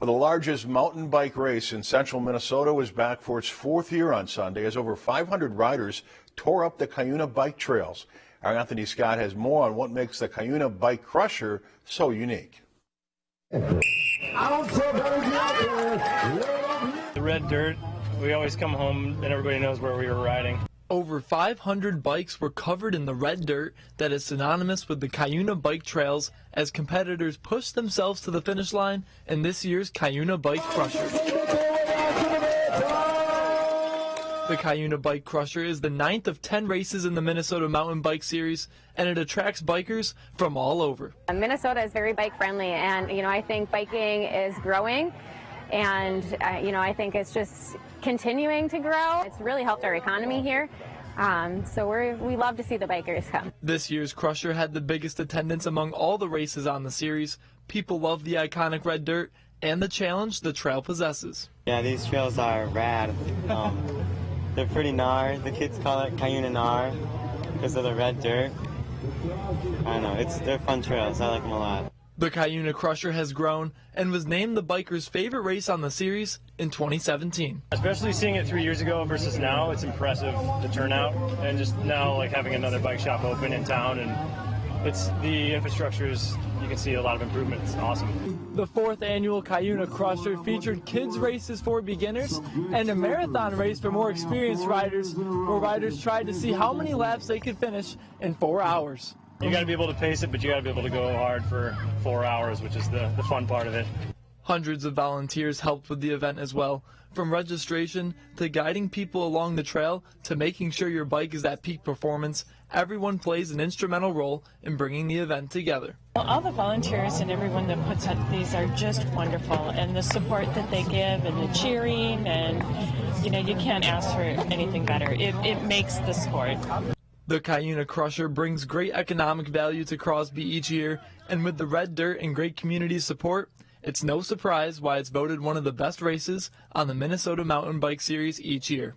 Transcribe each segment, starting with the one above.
The largest mountain bike race in central Minnesota was back for its fourth year on Sunday as over 500 riders tore up the Cuyuna bike trails. Our Anthony Scott has more on what makes the Cuyuna Bike Crusher so unique. The red dirt, we always come home and everybody knows where we were riding. Over 500 bikes were covered in the red dirt that is synonymous with the Cuyuna bike trails as competitors pushed themselves to the finish line in this year's Cuyuna Bike Crusher. The Cuyuna Bike Crusher is the ninth of 10 races in the Minnesota Mountain Bike Series, and it attracts bikers from all over. Minnesota is very bike friendly, and you know I think biking is growing, and uh, you know I think it's just continuing to grow. It's really helped our economy here. Um, so we we love to see the bikers come. This year's Crusher had the biggest attendance among all the races on the series. People love the iconic red dirt and the challenge the trail possesses. Yeah, these trails are rad. Um, they're pretty gnar. The kids call it Cuyuna gnar because of the red dirt. I don't know. It's they're fun trails. I like them a lot. The Cuyuna Crusher has grown and was named the bikers' favorite race on the series in 2017. Especially seeing it three years ago versus now, it's impressive the turnout and just now like having another bike shop open in town and it's the infrastructure is you can see a lot of improvements. Awesome. The fourth annual Cuyuna Crusher featured kids races for beginners and a marathon race for more experienced riders, where riders tried to see how many laps they could finish in four hours. You got to be able to pace it, but you got to be able to go hard for four hours, which is the, the fun part of it. Hundreds of volunteers helped with the event as well, from registration to guiding people along the trail to making sure your bike is at peak performance. Everyone plays an instrumental role in bringing the event together. Well, all the volunteers and everyone that puts up these are just wonderful, and the support that they give, and the cheering, and you know, you can't ask for anything better. It, it makes the sport. The Cuyuna Crusher brings great economic value to Crosby each year, and with the red dirt and great community support, it's no surprise why it's voted one of the best races on the Minnesota Mountain Bike Series each year.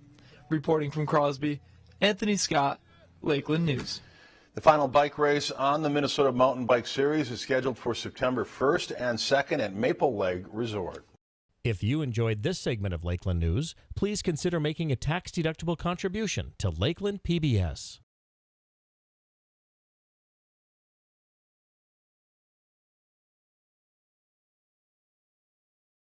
Reporting from Crosby, Anthony Scott, Lakeland News. The final bike race on the Minnesota Mountain Bike Series is scheduled for September 1st and 2nd at Maple Lake Resort. If you enjoyed this segment of Lakeland News, please consider making a tax-deductible contribution to Lakeland PBS.